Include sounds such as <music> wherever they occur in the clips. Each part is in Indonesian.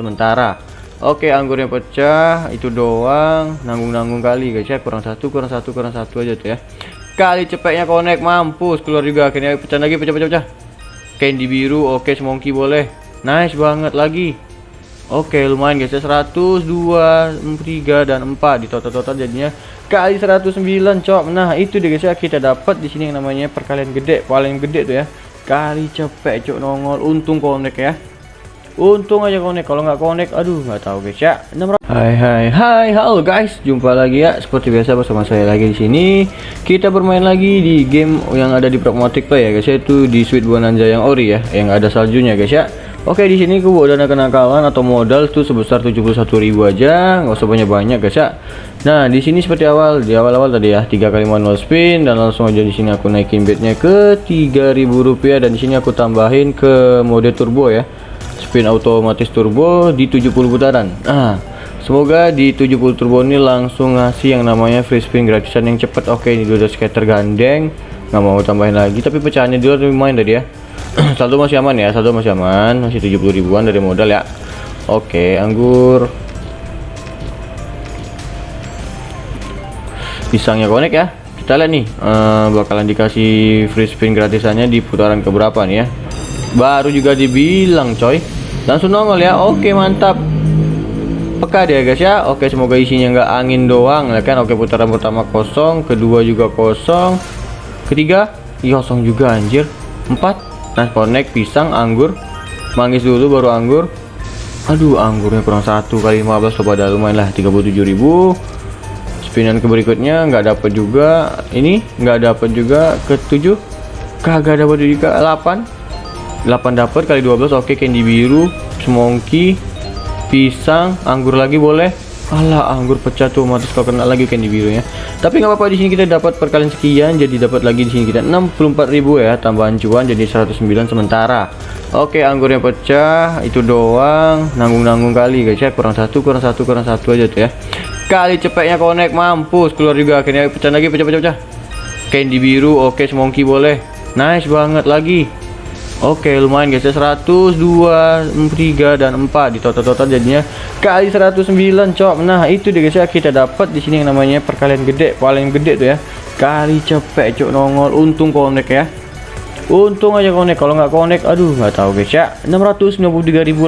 sementara. Oke anggurnya pecah itu doang. Nanggung-nanggung kali guys ya. Kurang satu kurang satu kurang satu aja tuh ya. Kali cepetnya connect mampus. Keluar juga akhirnya pecah lagi pecah pecah pecah. Candy biru oke semongki boleh. Nice banget lagi. Oke lumayan guys ya. 100 2 3 dan 4 di total-total jadinya kali 109 cok. Nah itu deh guys ya. Kita dapat di sini yang namanya perkalian gede paling gede tuh ya. Kali cepet cok nongol. Untung connect ya Untung aja connect, kalau nggak connect, aduh nggak tahu guys ya. 600. Hai hai hai, halo guys, jumpa lagi ya seperti biasa bersama saya lagi di sini. Kita bermain lagi di game yang ada di Pragmatic Play ya guys, yaitu di Sweet Bonanza yang ori ya, yang ada saljunya guys ya. Oke di sini gue dana kenakalan atau modal tuh sebesar 71.000 aja, nggak usah banyak-banyak guys ya. Nah di sini seperti awal di awal-awal tadi ya, tiga kali manual spin dan langsung aja di sini aku naikin bednya ke 3.000 rupiah dan di sini aku tambahin ke mode turbo ya spin otomatis turbo di 70 putaran. Nah semoga di 70 turbo ini langsung ngasih yang namanya free spin gratisan yang cepet oke ini udah skater gandeng nggak mau tambahin lagi tapi pecahannya dulu lumayan tadi ya. <clears throat> Saldo masih aman ya saldo masih aman masih 70 ribuan dari modal ya. Oke anggur. Pisangnya konek ya. Kita lihat nih uh, bakalan dikasih free spin gratisannya di putaran keberapa nih ya. Baru juga dibilang coy langsung nongol ya. Oke mantap. Peka dia guys ya. Oke semoga isinya nggak angin doang ya kan? Oke putaran pertama kosong kedua juga kosong ketiga iya, kosong juga anjir. Empat nah connect pisang anggur. Manggis dulu baru anggur. Aduh anggurnya kurang satu kali 15 coba dah lumayan lah 37.000 spinan ke berikutnya nggak dapat juga. Ini nggak dapat juga ke 7 kagak dapat juga 8 8 dapat kali 12 oke candy biru semongki pisang anggur lagi boleh. Alah anggur pecah tuh otomatis kalau kena lagi candy birunya tapi nggak apa-apa di sini kita dapat perkalian sekian jadi dapat lagi di sini kita 64.000 ya tambahan cuan jadi 109 sementara. Oke anggurnya pecah itu doang nanggung-nanggung kali guys ya kurang satu kurang satu kurang satu aja tuh ya. Kali cepetnya connect mampus keluar juga akhirnya pecah lagi pecah pecah pecah. Candy biru oke semongki boleh. Nice banget lagi Oke lumayan guys ya. 100 2 3 dan 4 di total-total jadinya kali 109 cok. Nah itu deh guys ya. Kita dapat di sini yang namanya perkalian gede paling gede tuh ya. Kali cepet cok. Nongol. Untung connect ya. Untung aja connect. Kalau nggak connect aduh nggak tahu guys ya. 693.000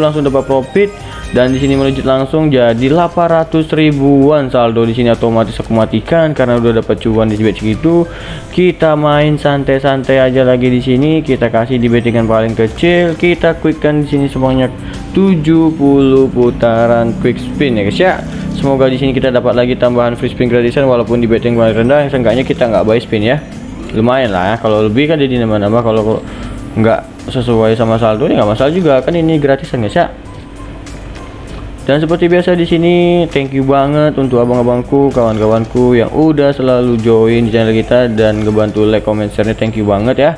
langsung dapat profit dan di sini melejit langsung jadi 800 ribuan saldo. Di sini otomatis aku matikan karena udah dapat cuan di bet segitu kita main santai-santai aja lagi di sini. Kita kasih di bettingan paling kecil. Kita quickkan di sini sebanyak 70 putaran quick spin ya guys ya. Semoga di sini kita dapat lagi tambahan free spin gratisan walaupun di betting paling rendah. Seenggaknya kita nggak buy spin ya. Lumayan lah ya. Kalau lebih kan jadi nambah-nambah. Kalau nggak sesuai sama saldo ya nggak masalah juga. Kan ini gratisan guys ya dan seperti biasa di sini thank you banget untuk abang-abangku kawan-kawanku yang udah selalu join channel kita dan ngebantu like comment share -nya. thank you banget ya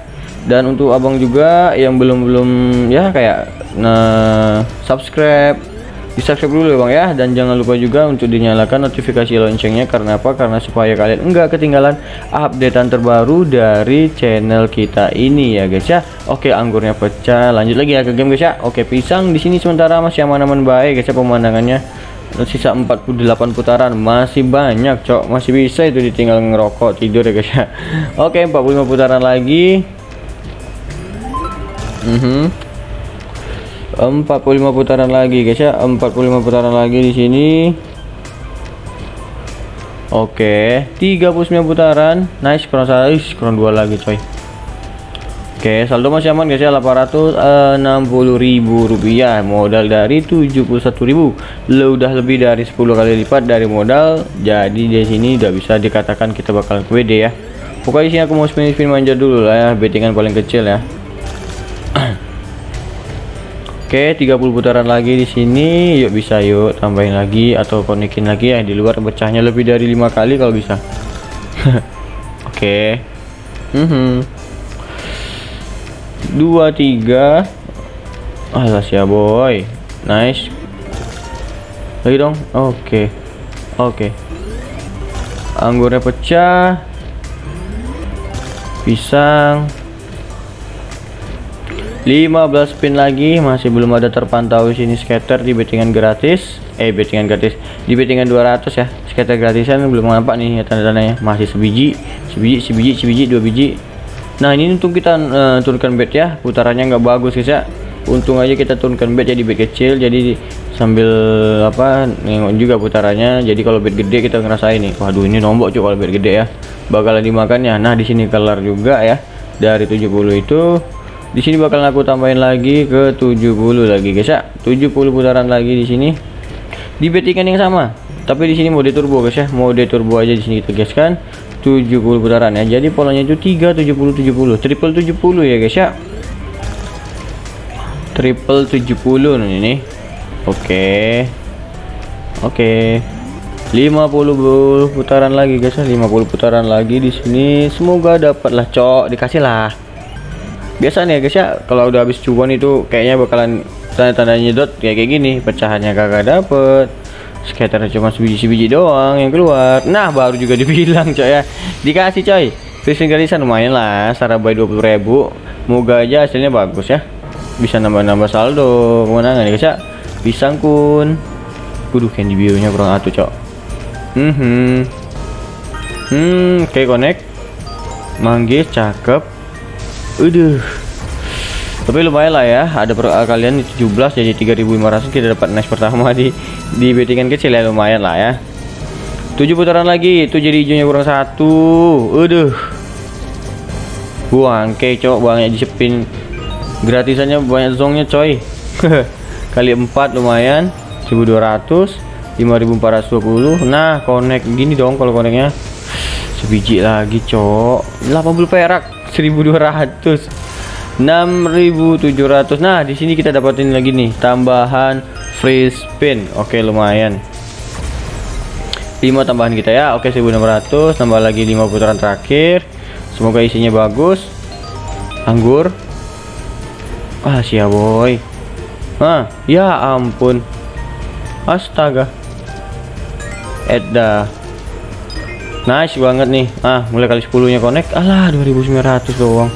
dan untuk abang juga yang belum-belum ya kayak nah subscribe di subscribe dulu ya bang ya. Dan jangan lupa juga untuk dinyalakan notifikasi loncengnya. Karena apa? Karena supaya kalian enggak ketinggalan updatean terbaru dari channel kita ini ya guys ya. Oke anggurnya pecah. Lanjut lagi ya ke game guys ya. Oke pisang di sini sementara masih aman-aman baik guys ya pemandangannya. Sisa 48 putaran. Masih banyak cok. Masih bisa itu ditinggal ngerokok tidur ya guys ya. Oke 45 putaran lagi. Mm -hmm. 45 putaran lagi guys ya. 45 putaran lagi di sini. Oke 39 putaran. Nice kurang satu kurang dua lagi coy. Oke saldo masih aman guys ya. 860.000 rupiah. Modal dari 71.000 lo udah lebih dari 10 kali lipat dari modal. Jadi di sini udah bisa dikatakan kita bakal WD ya. Pokoknya sini aku mau spin spin manja dulu lah ya. Bettingan paling kecil ya <clears throat> Oke, 30 putaran lagi di sini. Yuk bisa yuk tambahin lagi atau konekin lagi ya di luar pecahnya lebih dari lima kali kalau bisa. <laughs> Oke. Mm -hmm. Dua tiga. Alas ya boy. Nice. Lagi dong. Oke. Oke. Anggurnya pecah. Pisang 15 spin lagi masih belum ada terpantau di sini scatter di bettingan gratis. Eh bettingan gratis di bettingan 200 ya. Scatter gratisan belum nampak nih ya tanda-tandanya. Masih sebiji sebiji sebiji sebiji dua biji. Nah ini untuk kita uh, turunkan bet ya. Putarannya nggak bagus guys ya. Untung aja kita turunkan bet jadi bet kecil. Jadi sambil apa nengok juga putarannya. Jadi kalau bet gede kita ngerasain nih. Waduh ini nombok cuy kalau bet gede ya. Bakalan dimakannya nah di sini kelar juga ya. Dari 70 itu di sini bakalan aku tambahin lagi ke 70 lagi guys ya. 70 putaran lagi di sini. Di bettingan yang sama tapi di sini mode turbo guys ya. Mode turbo aja di sini kita gaskan 70 putaran ya. Jadi polanya itu 3 70 70 triple 70 ya guys ya. Triple 70 nih Oke. Oke. 50 putaran lagi guys, 50 putaran lagi di sini. Semoga dapatlah cok, dikasih lah. Biasa nih ya guys ya, kalau udah habis cuan itu kayaknya bakalan tanda-tanda nyedot kayak kayak gini, pecahannya kagak dapet. Skaternya cuma sebiji-sebiji doang yang keluar. Nah, baru juga <laughs> dibilang coy ya. Dikasih coy. Fishing gratisan lumayan lah, sarabai 20.000. Moga aja hasilnya bagus ya. Bisa nambah-nambah saldo kemenangan ya guys ya pisang kun Waduh candy nya kurang atuh cok hmm hmm, hmm kayak connect manggis cakep Udah tapi lumayan lah ya ada per uh, kalian 17 jadi 3500 kita dapat nice pertama di di bettingan kecil ya lumayan lah ya. 7 putaran lagi itu jadi hijaunya kurang satu. Udah buang kayak cok banyak di spin gratisannya banyak zongnya coy. <laughs> Kali 4 lumayan 1200 5420 nah connect gini dong kalau connectnya. Sebiji lagi cok 80 perak 1200 6700 nah di sini kita dapatin lagi nih tambahan free spin. Oke lumayan. 5 tambahan kita ya. Oke 1600 tambah lagi 5 putaran terakhir. Semoga isinya bagus. Anggur. Ah siap boy. Ah, ya ampun. Astaga. Edda. Nice banget nih. Ah, mulai kali 10-nya connect. Alah, 2900 doang.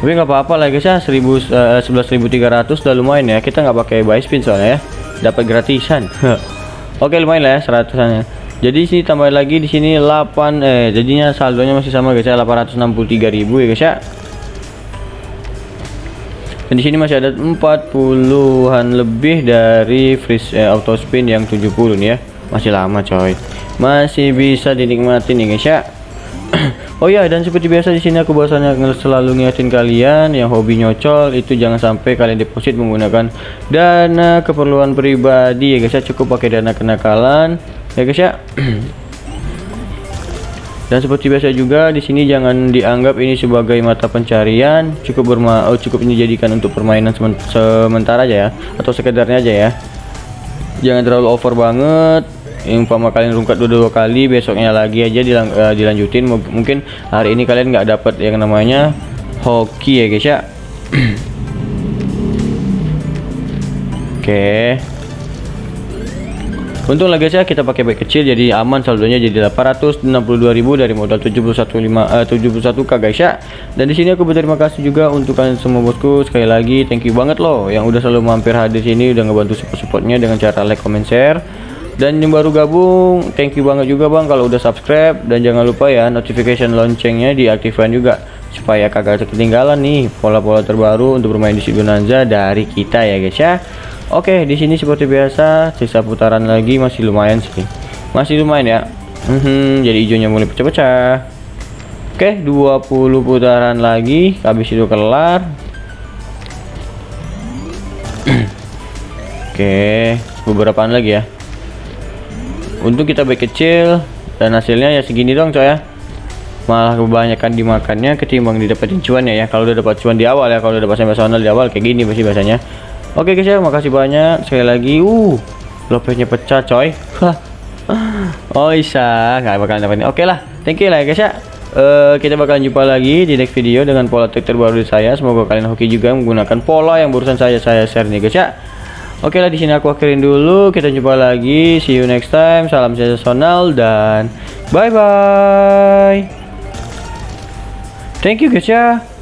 Tapi nggak apa-apa lah guys ya, 1000 uh, 11300 udah lumayan ya. Kita nggak pakai buy spin soalnya ya. Dapat gratisan. <laughs> Oke, lumayan lah ya 100-an ya. Jadi sini tambah lagi di sini 8 eh jadinya saldonya masih sama guys ya 863.000 ya guys ya dan di sini masih ada 40-an lebih dari freeze eh, auto spin yang 70 nih ya masih lama coy. Masih bisa dinikmati nih guys ya. <clears throat> Oh ya dan seperti biasa di sini aku bahasanya selalu ngingetin kalian yang hobi nyocol itu jangan sampai kalian deposit menggunakan dana keperluan pribadi ya guys ya. Cukup pakai dana kenakalan ya guys ya. <clears throat> Dan seperti biasa juga di sini jangan dianggap ini sebagai mata pencarian, cukup berma oh, cukup ini jadikan untuk permainan sementara aja ya atau sekedarnya aja ya. Jangan terlalu over banget. Yang umpama kalian rungkat dua-dua kali, besoknya lagi aja dilang uh, dilanjutin. Mungkin hari ini kalian nggak dapat yang namanya hoki ya guys ya. <clears throat> Oke. Okay. Untung lagi guys ya kita pakai baik kecil jadi aman saldonya jadi 862.000 dari modal 71 uh, 71k guys ya. Dan di sini aku berterima kasih juga untuk kalian semua bosku sekali lagi thank you banget loh yang udah selalu mampir hadir sini udah ngebantu support-supportnya dengan cara like, comment, share. Dan yang baru gabung, thank you banget juga bang kalau udah subscribe dan jangan lupa ya notification loncengnya diaktifkan juga supaya kagak ketinggalan nih pola-pola terbaru untuk bermain di Bonanza dari kita ya guys ya. Oke, di sini seperti biasa, sisa putaran lagi masih lumayan sih. Masih lumayan ya. Hmm, jadi hijaunya mulai pecah-pecah. Oke, 20 putaran lagi, habis itu kelar. <clears throat> Oke, beberapaan lagi ya. Untuk kita baik kecil dan hasilnya ya segini dong coy ya. Malah kebanyakan dimakannya ketimbang didapetin cuan ya ya. Kalau udah dapat cuan di awal ya, kalau udah dapat sampai di awal kayak gini pasti biasanya. Oke guys ya, makasih banyak sekali lagi. Uh, lopesnya pecah coy. oh isa, nggak bakal dapat ini. Oke lah, thank you lah ya guys ya. Uh, kita bakalan jumpa lagi di next video dengan pola trik terbaru dari saya. Semoga kalian hoki juga menggunakan pola yang barusan saya saya share nih guys ya. Oke lah di sini aku akhirin dulu. Kita jumpa lagi. See you next time. Salam sensasional dan bye bye. Thank you guys ya.